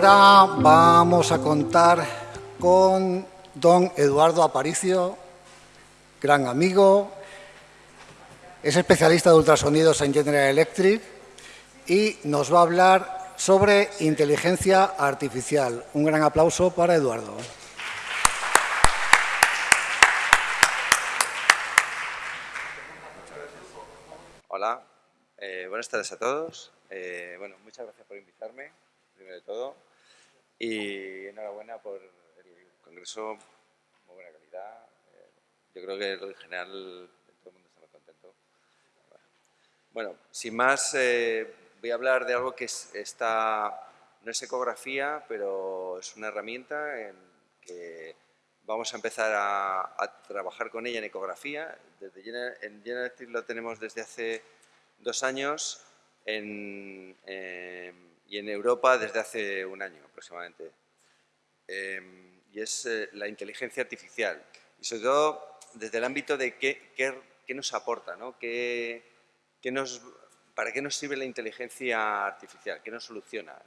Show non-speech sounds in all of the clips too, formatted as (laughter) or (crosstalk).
Ahora vamos a contar con don Eduardo Aparicio, gran amigo, es especialista de ultrasonidos en General Electric y nos va a hablar sobre inteligencia artificial. Un gran aplauso para Eduardo. Hola, eh, buenas tardes a todos. Eh, bueno, muchas gracias por invitarme, primero de todo. Y enhorabuena por el congreso, muy buena calidad. Eh, yo creo que en general todo el mundo está muy contento. Bueno, sin más, voy a hablar de algo que está, no es ecografía, pero es una herramienta en que vamos a empezar a, trabajar con ella en ecografía. Desde en General lo tenemos desde hace dos años en, eh, y en Europa desde hace un año aproximadamente. Eh, y es eh, la inteligencia artificial. Y sobre todo desde el ámbito de qué, qué, nos aporta, ¿no? ¿Qué, qué nos, ¿Para qué nos sirve la inteligencia artificial? ¿Qué nos soluciona?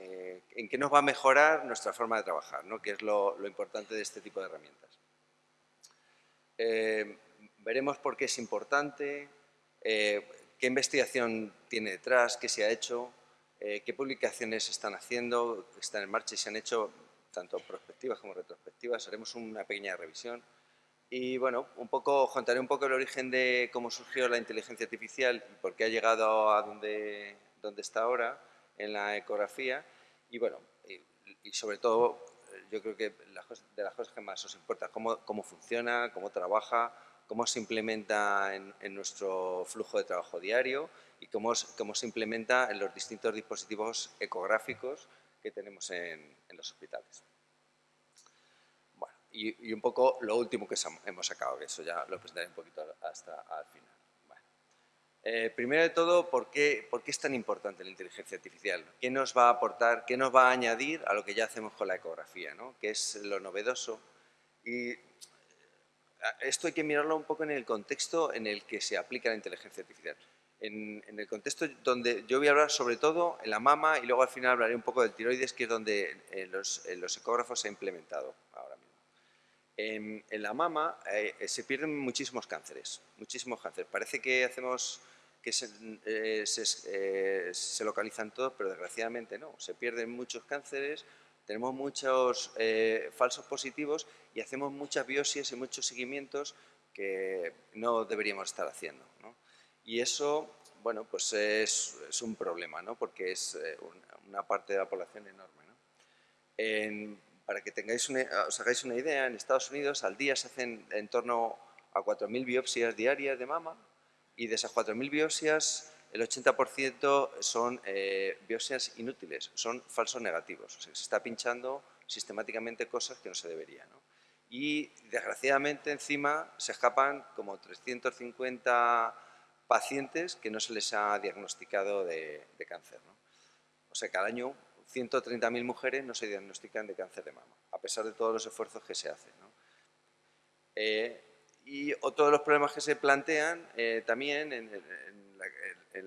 ¿En qué nos va a mejorar nuestra forma de trabajar? ¿no? Que es lo, lo importante de este tipo de herramientas. veremos por qué es importante, qué investigación tiene detrás, qué se ha hecho, eh, qué publicaciones están haciendo, están en marcha y se han hecho tanto prospectivas como retrospectivas. Haremos una pequeña revisión. Y bueno, un poco, contaré un poco el origen de cómo surgió la inteligencia artificial y por qué ha llegado a donde, donde está ahora en la ecografía. Y bueno, y, sobre todo, yo creo que de las cosas que más os importa, cómo, cómo funciona, cómo trabaja, cómo se implementa en, nuestro flujo de trabajo diario y cómo, cómo, se implementa en los distintos dispositivos ecográficos que tenemos en, los hospitales. Bueno, y, un poco lo último que hemos sacado, que eso ya lo presentaré un poquito hasta al final. Eh, primero de todo, ¿por qué, ¿por qué, es tan importante la inteligencia artificial? ¿Qué nos va a aportar, qué nos va a añadir a lo que ya hacemos con la ecografía? ¿no? ¿Qué es lo novedoso? Y esto hay que mirarlo un poco en el contexto en el que se aplica la inteligencia artificial. En, el contexto donde yo voy a hablar sobre todo en la mama y luego al final hablaré un poco del tiroides, que es donde en los, ecógrafos se ha implementado ahora mismo. En, la mama eh, se pierden muchísimos cánceres, muchísimos cánceres. Parece que hacemos que se, eh, eh, se localizan todos, pero desgraciadamente no. Se pierden muchos cánceres, tenemos muchos eh, falsos positivos y hacemos muchas biopsias y muchos seguimientos que no deberíamos estar haciendo. Y eso, bueno, pues es, un problema, ¿no? porque es eh, una parte de la población enorme. para que tengáis os hagáis una idea, en Estados Unidos al día se hacen en torno a 4.000 biopsias diarias de mama y de esas 4.000 biopsias el 80% son eh, biopsias inútiles, son falsos negativos. O sea, se está pinchando sistemáticamente cosas que no se deberían. Y desgraciadamente encima se escapan como 350 pacientes que no se les ha diagnosticado de, cáncer. O sea, cada año 130.000 mujeres no se diagnostican de cáncer de mama, a pesar de todos los esfuerzos que se hacen. Eh, y otro de los problemas que se plantean eh, también en,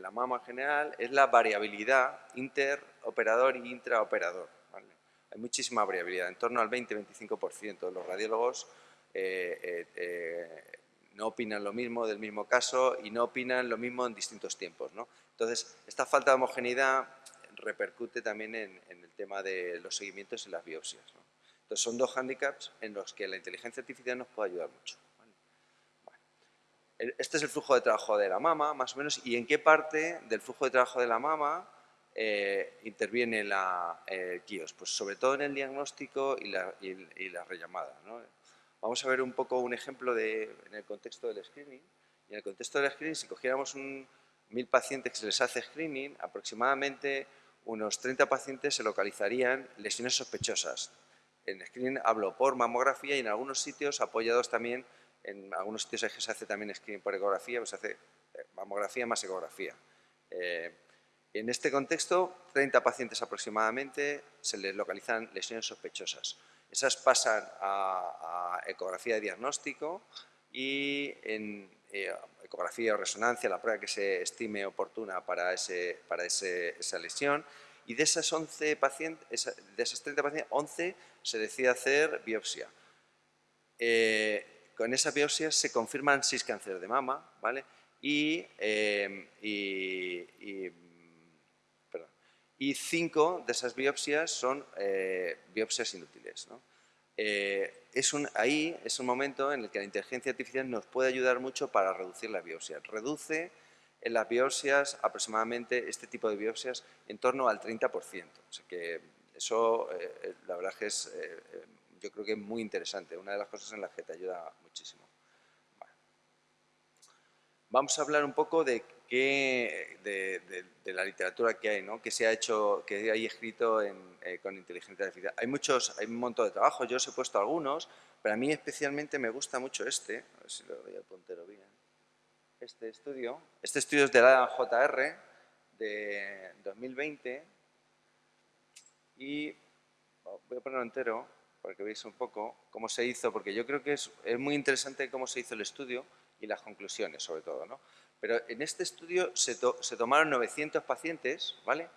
la mama en general es la variabilidad interoperador y intraoperador. Hay muchísima variabilidad, en torno al 20-25% de los radiólogos eh, eh, eh, no opinan lo mismo del mismo caso y no opinan lo mismo en distintos tiempos. Entonces, esta falta de homogeneidad repercute también en, el tema de los seguimientos y las biopsias. Entonces, son dos hándicaps en los que la inteligencia artificial nos puede ayudar mucho. Este es el flujo de trabajo de la mama, más o menos, y en qué parte del flujo de trabajo de la mama eh, interviene la, KIOS. Pues sobre todo en el diagnóstico y la, y, la rellamada. Vamos a ver un poco un ejemplo en el contexto del screening. Y en el contexto del screening, si cogiéramos un, mil pacientes que se les hace screening, aproximadamente unos 30 pacientes se localizarían lesiones sospechosas. En screening hablo por mamografía y en algunos sitios apoyados también en algunos sitios se hace también screening por ecografía, pues se hace eh, mamografía más ecografía. Eh, en este contexto, 30 pacientes aproximadamente se les localizan lesiones sospechosas. Esas pasan a, ecografía de diagnóstico y en eh, ecografía o resonancia, la prueba que se estime oportuna para, ese, para esa lesión, y de esas 11 pacientes, de esas 30 pacientes, 11 se decide hacer biopsia. Eh, con esa biopsia se confirman 6 cánceres de mama, ¿vale? Y, eh, cinco de esas biopsias son eh, biopsias inútiles. ¿no? es un, ahí es un momento en el que la inteligencia artificial nos puede ayudar mucho para reducir la biopsia. Reduce en las biopsias aproximadamente este tipo de biopsias en torno al 30%. O sea que eso, eh, eh, la verdad que es, eh, yo creo que es muy interesante, una de las cosas en las que te ayuda muchísimo. Vamos a hablar un poco de, qué, de, la literatura que hay, ¿no? que se ha hecho, que hay escrito con inteligencia artificial. Hay muchos, hay un montón de trabajo, yo os he puesto algunos, pero a mí especialmente me gusta mucho este, a ver si lo doy al puntero bien este estudio. Este estudio es de la JR de 2020 y voy a ponerlo entero para que veáis un poco cómo se hizo, porque yo creo que es, muy interesante cómo se hizo el estudio y las conclusiones sobre todo. ¿no? Pero en este estudio se, tomaron 900 pacientes, ¿vale?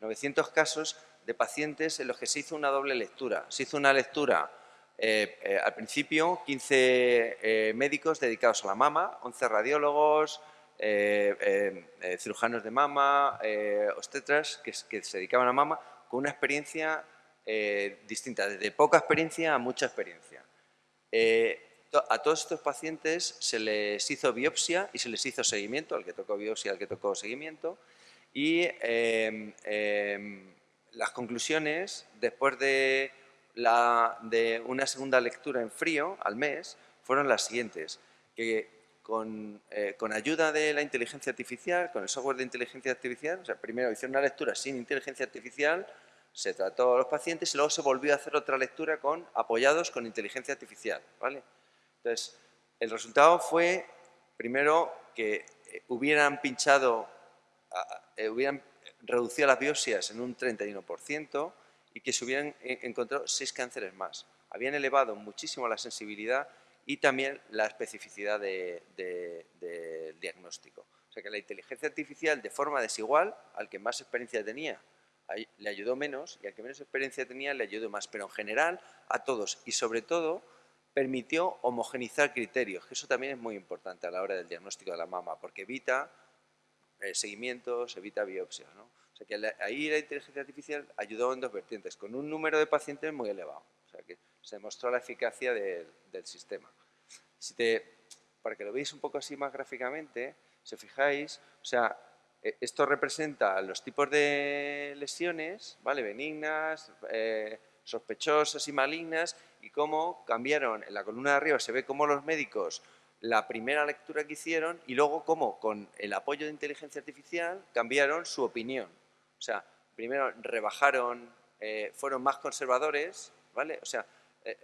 900 casos de pacientes en los que se hizo una doble lectura. Se hizo una lectura eh, eh, al principio, 15 eh, médicos dedicados a la mama, 11 radiólogos, cirujanos de mama, obstetras que, que, se dedicaban a mama, con una experiencia distinta, desde poca experiencia a mucha experiencia. A todos estos pacientes se les hizo biopsia y se les hizo seguimiento, al que tocó biopsia, al que tocó seguimiento, y las conclusiones, después de una segunda lectura en frío al mes fueron las siguientes, que con, eh, con, ayuda de la inteligencia artificial, con el software de inteligencia artificial, o sea, primero hicieron una lectura sin inteligencia artificial, se trató a los pacientes y luego se volvió a hacer otra lectura con, apoyados con inteligencia artificial. ¿vale? Entonces, el resultado fue, primero, que eh, hubieran pinchado, eh, hubieran reducido las biopsias en un 31%, y que se hubieran eh, encontrado seis cánceres más. Habían elevado muchísimo la sensibilidad y también la especificidad del diagnóstico. O sea que la inteligencia artificial de forma desigual, al que más experiencia tenía, le ayudó menos y al que menos experiencia tenía le ayudó más, pero en general a todos y sobre todo permitió homogenizar criterios, que eso también es muy importante a la hora del diagnóstico de la mama, porque evita eh, seguimientos, evita biopsias. ¿no? O sea que ahí la inteligencia artificial ayudó en dos vertientes, con un número de pacientes muy elevado. O sea que se demostró la eficacia del sistema. Si te, para que lo veáis un poco así más gráficamente, si fijáis, o sea, e, esto representa los tipos de lesiones, ¿vale? benignas, eh, sospechosas y malignas, y cómo cambiaron en la columna de arriba, se ve cómo los médicos la primera lectura que hicieron y luego cómo con el apoyo de inteligencia artificial cambiaron su opinión. O sea, primero rebajaron, eh, fueron más conservadores, ¿vale? O sea, eh,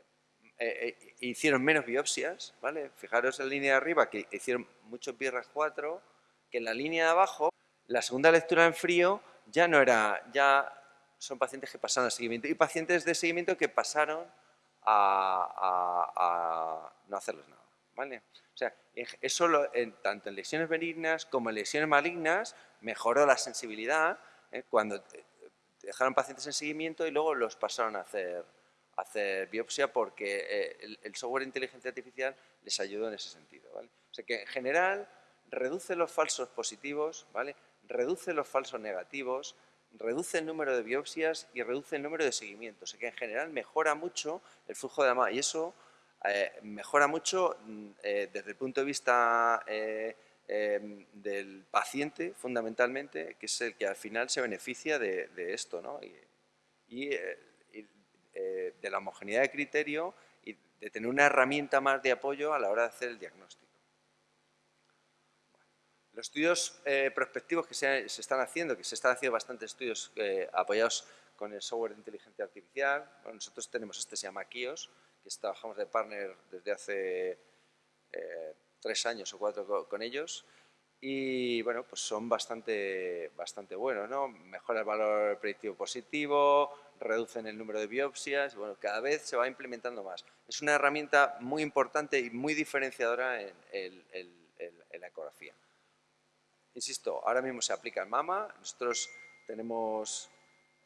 eh, hicieron menos biopsias, ¿vale? Fijaros en la línea de arriba que hicieron muchos BRAF 4, que en la línea de abajo, la segunda lectura en frío ya no era, ya son pacientes que pasaron a seguimiento y pacientes de seguimiento que pasaron a, no hacerles nada, ¿vale? O sea, eso tanto en lesiones benignas como en lesiones malignas mejoró la sensibilidad, ¿eh? cuando eh, dejaron pacientes en seguimiento y luego los pasaron a hacer, biopsia porque eh, el, software de inteligencia artificial les ayudó en ese sentido. ¿vale? O sea que en general reduce los falsos positivos, ¿vale? reduce los falsos negativos, reduce el número de biopsias y reduce el número de seguimientos. O sea que en general mejora mucho el flujo de la mama y eso mejora mucho mm, desde el punto de vista Em, del paciente, fundamentalmente, que es el que al final se beneficia de, esto, ¿no? y, eh, eh, de la homogeneidad de criterio y de tener una herramienta más de apoyo a la hora de hacer el diagnóstico. Los estudios eh, prospectivos que se, están haciendo, que se están haciendo bastantes estudios apoyados con el software de inteligencia artificial, nosotros tenemos este, se llama Kios, que trabajamos de partner desde hace tres años o cuatro con ellos y bueno, pues son bastante, bastante buenos, ¿no? Mejora el valor predictivo positivo, reducen el número de biopsias, bueno, cada vez se va implementando más. Es una herramienta muy importante y muy diferenciadora en, la ecografía. Insisto, ahora mismo se aplica en mama, nosotros tenemos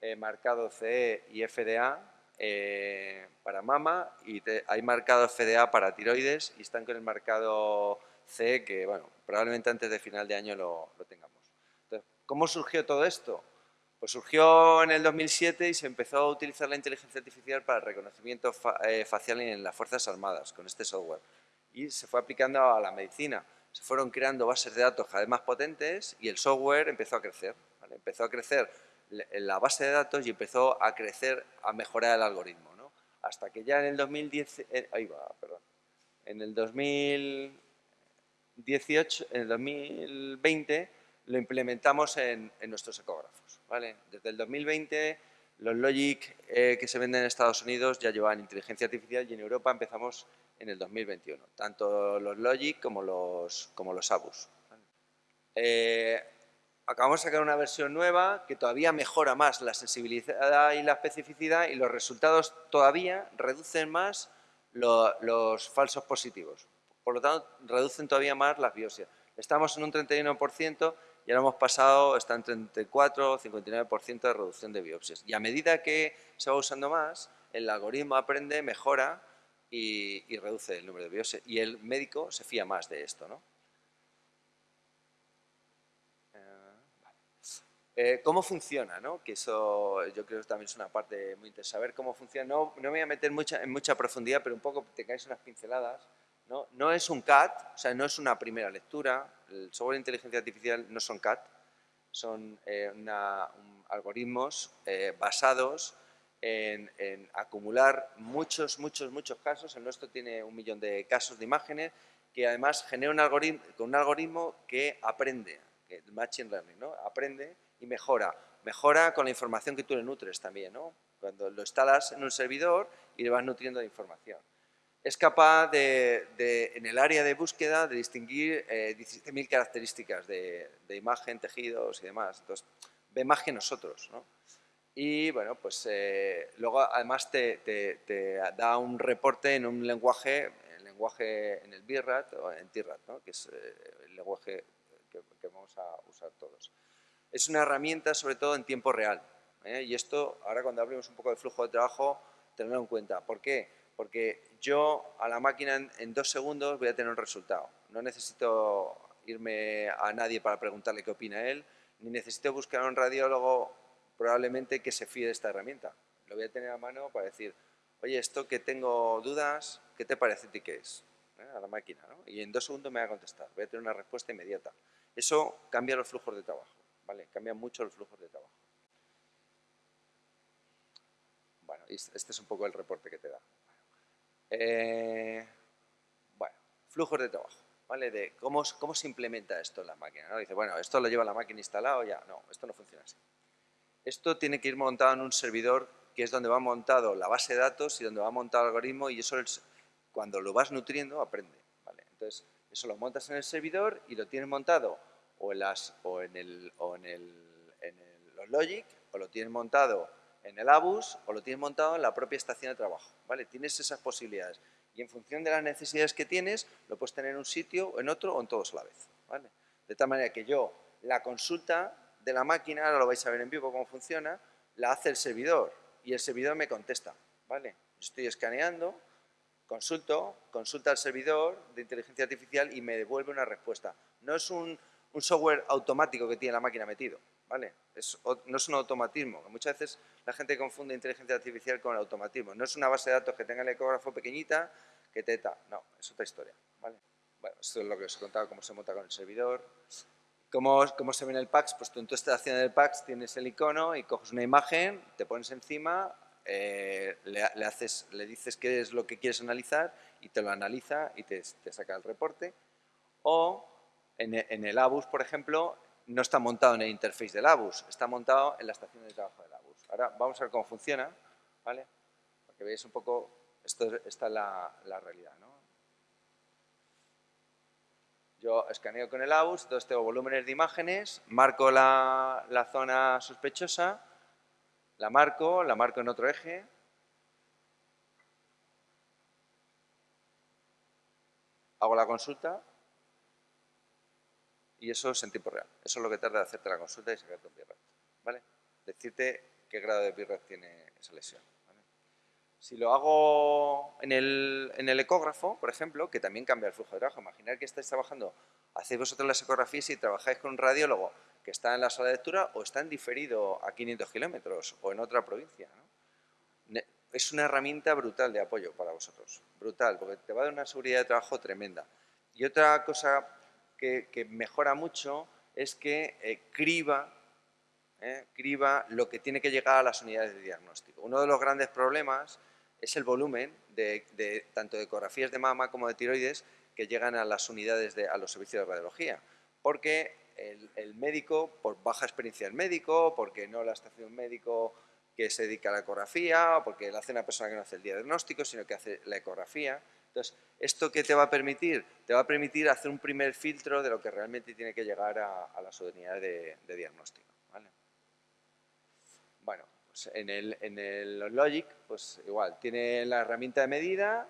eh, marcado CE y FDA eh, para mama y hay marcado FDA para tiroides y están con el marcado CE que, bueno, probablemente antes de final de año lo, tengamos. Entonces, ¿cómo surgió todo esto? Pues surgió en el 2007 y se empezó a utilizar la inteligencia artificial para el reconocimiento eh, facial en las Fuerzas Armadas con este software y se fue aplicando a la medicina. Se fueron creando bases de datos cada vez más potentes y el software empezó a crecer. Empezó a crecer la base de datos y empezó a crecer, a mejorar el algoritmo. Hasta que ya en el 2010, eh, ahí va, perdón, en el 2018, en el 2020 lo implementamos en, nuestros ecógrafos. Desde el 2020 los Logic eh, que se venden en Estados Unidos ya llevan inteligencia artificial y en Europa empezamos en el 2021, tanto los Logic como los, como los Abus. Eh, acabamos de sacar una versión nueva que todavía mejora más la sensibilidad y la especificidad y los resultados todavía reducen más los falsos positivos. Por lo tanto, reducen todavía más las biopsias. Estamos en un 31% y ahora hemos pasado, está en 34 o 59% de reducción de biopsias. Y a medida que se va usando más, el algoritmo aprende, mejora y, y reduce el número de biopsias. Y el médico se fía más de esto, ¿no? Eh, ¿Cómo funciona? ¿no? Que eso yo creo que también es una parte muy interesante. Saber cómo funciona. No, no me voy a meter mucha, en mucha profundidad, pero un poco te caes unas pinceladas. ¿no? no es un CAT, o sea, no es una primera lectura. El software de inteligencia artificial no son CAT, son eh, algoritmos eh, basados en, en, acumular muchos, muchos, muchos casos. El nuestro tiene un millón de casos de imágenes que además genera un algoritmo, un algoritmo que aprende, que Machine Learning, ¿no? aprende y mejora. Mejora con la información que tú le nutres también, ¿no? Cuando lo instalas en un servidor y le vas nutriendo de información. Es capaz de, en el área de búsqueda, de distinguir eh, 17.000 características de, imagen, tejidos y demás. Entonces, ve más que nosotros, ¿no? Y bueno, pues eh, luego además te, da un reporte en un lenguaje, en lenguaje en el BIRAT o en TIRAT, ¿no? que es eh, el lenguaje que vamos a usar todos es una herramienta sobre todo en tiempo real. ¿eh? Y esto, ahora cuando hablemos un poco de flujo de trabajo, tenerlo en cuenta. ¿Por qué? Porque yo a la máquina en, dos segundos voy a tener un resultado. No necesito irme a nadie para preguntarle qué opina él, ni necesito buscar a un radiólogo probablemente que se fíe de esta herramienta. Lo voy a tener a mano para decir, oye, esto que tengo dudas, ¿qué te parece a ti que es? ¿eh? A la máquina, ¿no? Y en dos segundos me va a contestar, voy a tener una respuesta inmediata. Eso cambia los flujos de trabajo. ¿vale? Cambian mucho los flujos de trabajo. Bueno, este es un poco el reporte que te da. Eh, bueno, flujos de trabajo, ¿vale? De cómo, cómo se implementa esto en la máquina. ¿no? Dice, bueno, esto lo lleva la máquina instalado, ya. No, esto no funciona así. Esto tiene que ir montado en un servidor que es donde va montado la base de datos y donde va montado el algoritmo y eso cuando lo vas nutriendo aprende. ¿vale? Entonces, eso lo montas en el servidor y lo tienes montado o en, las, o en, el, o en el, los Logic, o lo tienes montado en el ABUS, o lo tienes montado en la propia estación de trabajo. ¿vale? Tienes esas posibilidades. Y en función de las necesidades que tienes, lo puedes tener en un sitio, en otro o en todos a la vez. ¿vale? De tal manera que yo, la consulta de la máquina, ahora lo vais a ver en vivo cómo funciona, la hace el servidor y el servidor me contesta. ¿vale? Estoy escaneando, consulto, consulta al servidor de inteligencia artificial y me devuelve una respuesta. No es un un software automático que tiene la máquina metido, ¿vale? no es un automatismo, muchas veces la gente confunde inteligencia artificial con el automatismo. No es una base de datos que tenga el ecógrafo pequeñita que teta, no, es otra historia, ¿vale? Bueno, esto es lo que os he contado, cómo se monta con el servidor. ¿Cómo, cómo se ve en el PAX? Pues tú en tu estación del PAX tienes el icono y coges una imagen, te pones encima, eh, le, haces, le dices qué es lo que quieres analizar y te lo analiza y te, te saca el reporte. O en, el ABUS, por ejemplo, no está montado en el interface del ABUS, está montado en la estación de trabajo del ABUS. Ahora vamos a ver cómo funciona, ¿vale? Para que veáis un poco, esto, esta es la, realidad, ¿no? Yo escaneo con el ABUS, entonces tengo volúmenes de imágenes, marco la, zona sospechosa, la marco, la marco en otro eje, hago la consulta, y eso es en tiempo real. Eso es lo que tarda en hacerte la consulta y sacarte un ¿vale? Decirte qué grado de bitrate tiene esa lesión. Si lo hago en el, en el, ecógrafo, por ejemplo, que también cambia el flujo de trabajo. Imaginar que estáis trabajando, hacéis vosotros las ecografías y trabajáis con un radiólogo que está en la sala de lectura o está en diferido a 500 kilómetros o en otra provincia. Es una herramienta brutal de apoyo para vosotros, brutal, porque te va a dar una seguridad de trabajo tremenda. Y otra cosa que, mejora mucho es que eh, criba ¿eh? criba lo que tiene que llegar a las unidades de diagnóstico. Uno de los grandes problemas es el volumen de, tanto de ecografías de mama como de tiroides que llegan a las unidades, de, a los servicios de radiología. Porque el, médico, por baja experiencia del médico, porque no la está haciendo un médico que se dedica a la ecografía, o porque lo hace una persona que no hace el diagnóstico, sino que hace la ecografía. Entonces, ¿esto qué te va a permitir? Te va a permitir hacer un primer filtro de lo que realmente tiene que llegar a, las unidades de, de diagnóstico. Bueno, pues en el, en el Logic, pues igual, tiene la herramienta de medida.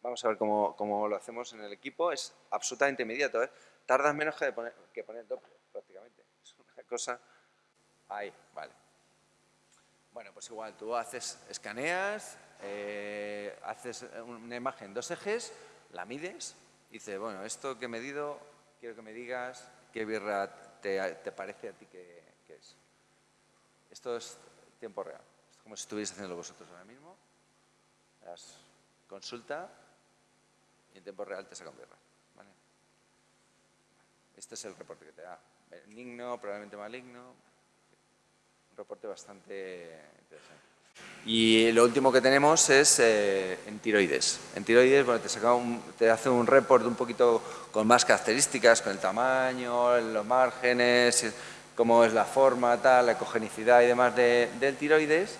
Vamos a ver cómo, lo hacemos en el equipo. Es absolutamente inmediato. ¿eh? Tardas menos que, poner, que poner doble, prácticamente. (laughs) Es una cosa... Ahí, vale. Bueno, pues igual, tú haces, escaneas, eh, haces una imagen dos ejes, la mides, dices, bueno, esto que he medido, quiero que me digas qué birra te parece a ti que, esto es tiempo real. Es como si estuvierais haciendo vosotros ahora mismo. Consulta y en tiempo real te saca un birra. Este es el reporte que te da. Benigno, probablemente maligno. Un reporte bastante interesante. Y lo último que tenemos es eh, en tiroides. En tiroides bueno, te, saca un, te hace un report un poquito con más características, con el tamaño, los márgenes, cómo es la forma, tal, la ecogenicidad y demás del tiroides.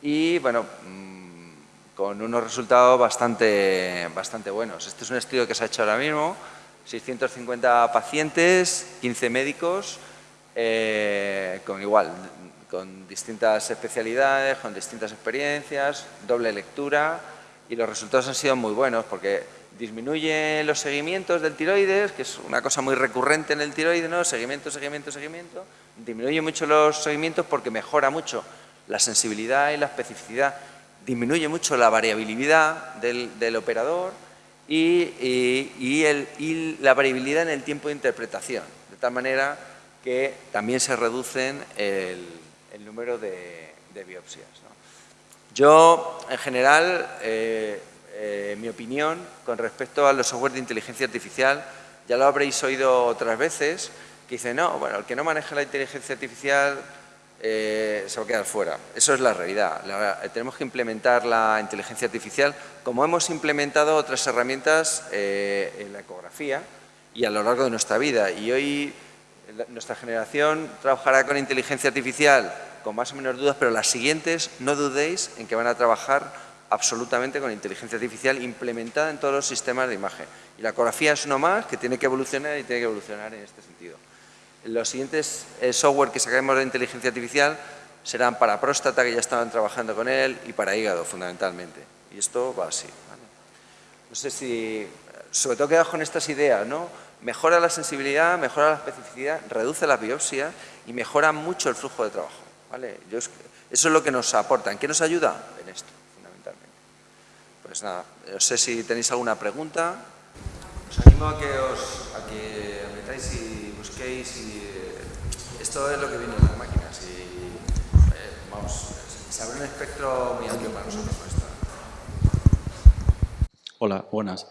Y bueno, mm, con unos resultados bastante, bastante buenos. Este es un estudio que se ha hecho ahora mismo, 650 pacientes, 15 médicos, eh, con igual, con distintas especialidades, con distintas experiencias, doble lectura. Y los resultados han sido muy buenos porque disminuye los seguimientos del tiroides, que es una cosa muy recurrente en el tiroides, ¿no? seguimiento, seguimiento, seguimiento, disminuye mucho los seguimientos porque mejora mucho la sensibilidad y la especificidad, disminuye mucho la variabilidad del, operador y, la variabilidad en el tiempo de interpretación, de tal manera que también se reducen el, número de, biopsias. Yo, en general, eh, eh, mi opinión con respecto a los software de inteligencia artificial. Ya lo habréis oído otras veces, que dice, no, bueno, el que no maneja la inteligencia artificial eh, se va a quedar fuera. Eso es la realidad. Eh, tenemos que implementar la inteligencia artificial como hemos implementado otras herramientas en la ecografía y a lo largo de nuestra vida. Y hoy nuestra generación trabajará con inteligencia artificial con más o menos dudas, pero las siguientes no dudéis en que van a trabajar absolutamente con inteligencia artificial implementada en todos los sistemas de imagen. Y la ecografía es uno más que tiene que evolucionar y tiene que evolucionar en este sentido. Los siguientes eh, software que sacaremos de inteligencia artificial serán para próstata, que ya estaban trabajando con él, y para hígado, fundamentalmente. Y esto va así. No sé si, sobre todo quedado con estas ideas, ¿no? Mejora la sensibilidad, mejora la especificidad, reduce la biopsia y mejora mucho el flujo de trabajo. ¿vale? eso es lo que nos aporta. ¿En qué nos ayuda? Pues nada, no sé si tenéis alguna pregunta. Os animo a que os a que metáis y busquéis y eh, esto es lo que viene en las máquinas y eh, vamos, se abre un espectro muy amplio para nosotros esto. Hola, buenas.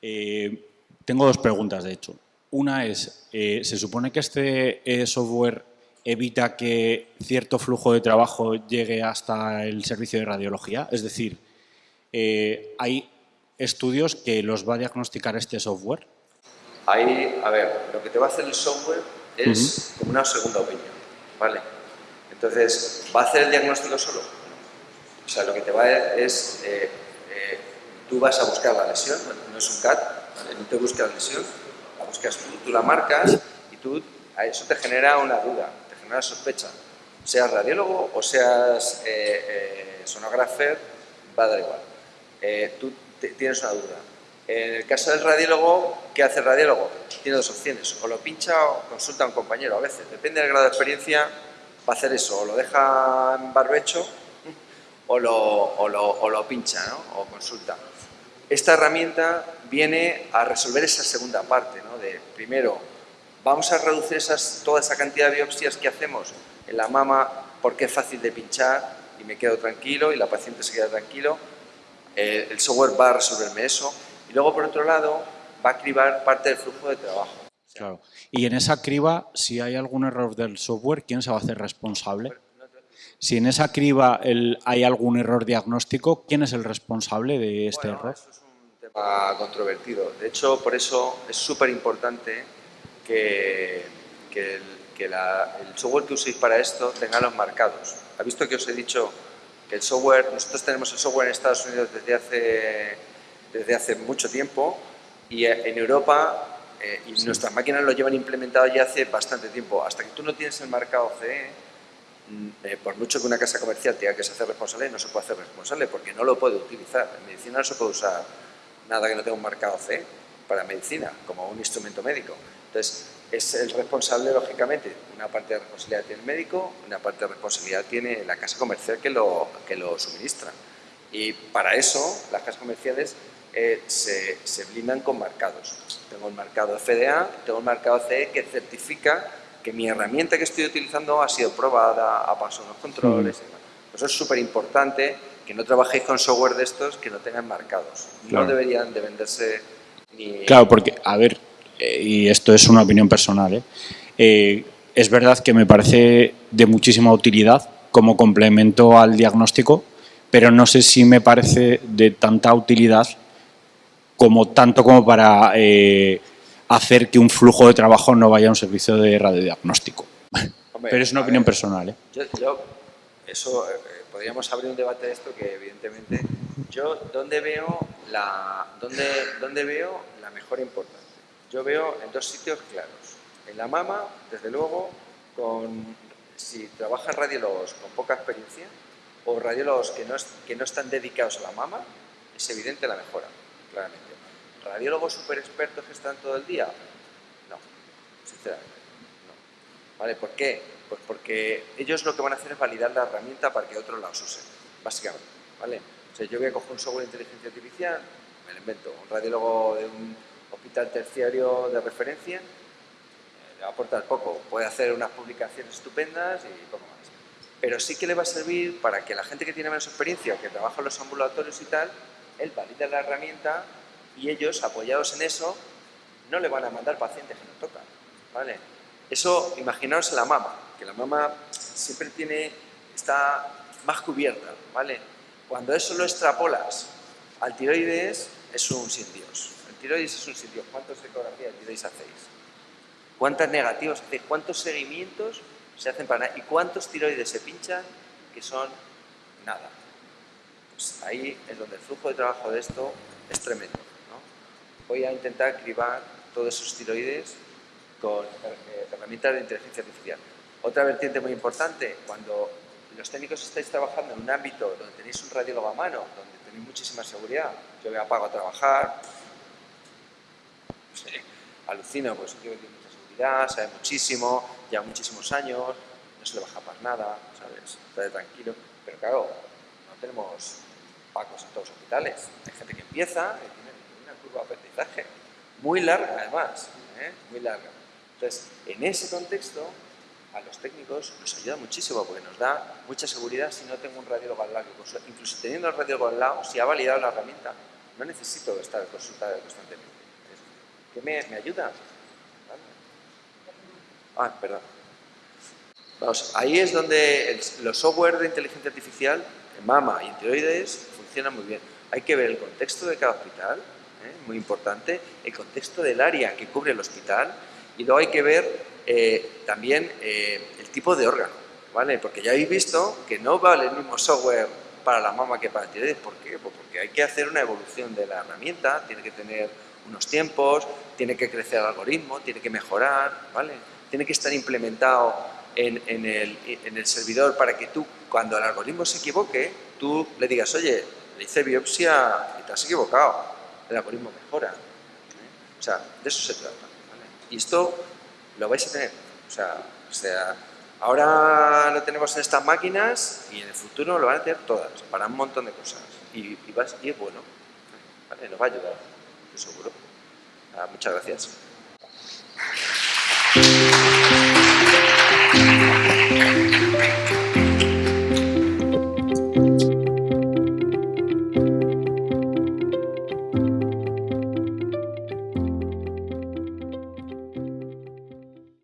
Eh, tengo dos preguntas, de hecho. Una es, ¿se supone que este software evita que cierto flujo de trabajo llegue hasta el servicio de radiología? Es decir, eh, ¿hay estudios que los va a diagnosticar este software? Ahí, a ver, lo que te va a hacer el software es como una segunda opinión, ¿vale? Entonces, ¿va a hacer el diagnóstico solo? O sea, lo que te va a es, eh, eh, tú vas a buscar la lesión, no es un CAT, no te buscas la lesión, la buscas tú, tú la marcas y tú, a eso te genera una duda, te genera una sospecha. Seas radiólogo o seas sonógrafo, va a dar igual. Eh, tú tienes una duda. En el caso del radiólogo, ¿qué hace el radiólogo? Tiene dos opciones, o lo pincha o consulta a un compañero a veces. Depende del grado de experiencia, va a hacer eso, o lo deja en barbecho o lo, o lo, pincha ¿no? o consulta. Esta herramienta viene a resolver esa segunda parte, ¿no? de primero, vamos a reducir esas, toda esa cantidad de biopsias que hacemos en la mama porque es fácil de pinchar y me quedo tranquilo y la paciente se queda tranquilo. Eh, el software va a resolverme eso. Y luego, por otro lado, va a cribar parte del flujo de trabajo. Claro. Y en esa criba, si hay algún error del software, ¿quién se va a hacer responsable? Si en esa criba hay algún error diagnóstico, ¿quién es el responsable de este error? Eso es un tema controvertido. De hecho, por eso es súper importante que, el, software que uséis para esto tenga los marcados. ¿Ha visto que os he dicho que el software, nosotros tenemos el software en Estados Unidos desde hace, desde hace mucho tiempo y en Europa eh, y nuestras máquinas lo llevan implementado ya hace bastante tiempo. Hasta que tú no tienes el marcado CE, mm, eh, por mucho que una casa comercial tenga que ser responsable, no se puede hacer responsable porque no lo puede utilizar. En medicina no se puede usar nada que no tenga un marcado CE para medicina, como un instrumento médico. Entonces, es el responsable, lógicamente, una parte de responsabilidad tiene el médico, una parte de responsabilidad tiene la casa comercial que lo, que lo suministra. Y para eso, las casas comerciales eh, se, se, blindan con marcados. Tengo el marcado FDA, tengo el marcado CE que certifica que mi herramienta que estoy utilizando ha sido probada, ha pasado los controles. Mm. Eso es súper importante, que no trabajéis con software de estos que no tengan marcados. No deberían de venderse ni... Claro, porque, a ver, y esto es una opinión personal, ¿eh? es verdad que me parece de muchísima utilidad como complemento al diagnóstico, pero no sé si me parece de tanta utilidad como tanto como para eh, hacer que un flujo de trabajo no vaya a un servicio de radiodiagnóstico. (laughs) Pero es una opinión personal. ¿eh? Yo, eso, eh, podríamos abrir un debate de esto que evidentemente, yo, ¿dónde veo la, dónde, dónde veo la mejor importancia? Yo veo en dos sitios claros. En la mama, desde luego, con, si trabajan radiólogos con poca experiencia o radiólogos que no, están dedicados a la mama, es evidente la mejora, claramente. ¿Radiólogos super expertos que están todo el día? No, sinceramente, no. ¿Vale? ¿Por qué? Pues porque ellos lo que van a hacer es validar la herramienta para que otros la usen, básicamente, ¿vale? O sea, yo voy a coger un software de inteligencia artificial, me lo invento, un radiólogo de un hospital terciario de referencia, eh, le va a aportar poco, puede hacer unas publicaciones estupendas y poco más. Pero sí que le va a servir para que la gente que tiene menos experiencia, que trabaja en los ambulatorios y tal, él valida la herramienta y ellos, apoyados en eso, no le van a mandar pacientes que no tocan. ¿vale? Eso, imaginaos la mama, que la mama siempre tiene, está más cubierta. ¿vale? Cuando eso lo extrapolas al tiroides, es un sin Dios. Tiroides es un sin Dios. ¿Cuántas ecografías de tiroides hacéis? ¿Cuántas negativas hacéis? ¿Cuántos seguimientos se hacen para nada? ¿Y cuántos tiroides se pinchan que son nada? Pues ahí es donde el flujo de trabajo de esto es tremendo voy a intentar cribar todos esos tiroides con eh, herramientas de inteligencia artificial. Otra vertiente muy importante, cuando los técnicos estáis trabajando en un ámbito donde tenéis un radiólogo a mano, donde tenéis muchísima seguridad, yo me apago a trabajar, alucino, pues yo tiene mucha seguridad, sabe muchísimo, lleva muchísimos años, no se le baja para nada, ¿sabes? Está tranquilo, pero claro, no tenemos pacos en todos los hospitales. Hay gente que empieza, aprendizaje, muy larga además, ¿eh? muy larga. Entonces, en ese contexto, a los técnicos nos ayuda muchísimo porque nos da mucha seguridad si no tengo un radiólogo al lado. Incluso teniendo el radiólogo al lado, si ha validado la herramienta, no necesito estar consultado constantemente. ¿Qué me, me ayuda? Ah, perdón. Vamos, ahí es donde los software de inteligencia artificial, mama y en tiroides, funcionan muy bien. Hay que ver el contexto de cada hospital, ¿eh? muy importante, el contexto del área que cubre el hospital y luego hay que ver eh, también eh, el tipo de órgano, ¿vale? Porque ya habéis visto que no vale el mismo software para la mama que para el tiroides. ¿Por qué? Pues porque hay que hacer una evolución de la herramienta, tiene que tener unos tiempos, tiene que crecer el algoritmo, tiene que mejorar, ¿vale? Tiene que estar implementado en, en, el, en el servidor para que tú, cuando el algoritmo se equivoque, tú le digas, oye, le hice biopsia y te has equivocado el algoritmo mejora. ¿eh? O sea, de eso se trata. Y esto lo vais a tener. O sea, sea Ahora lo tenemos en estas máquinas y en el futuro lo van a tener todas, para un montón de cosas. Y, es bueno, nos va a ayudar, seguro. Ah, muchas gracias.